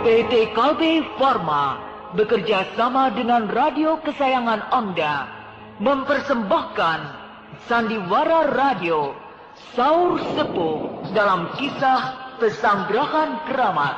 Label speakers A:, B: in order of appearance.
A: PT Kalbe Pharma bekerja sama dengan radio kesayangan Anda mempersembahkan Sandiwara Radio Saur Sepuh dalam kisah Pesanggerahan Keramat.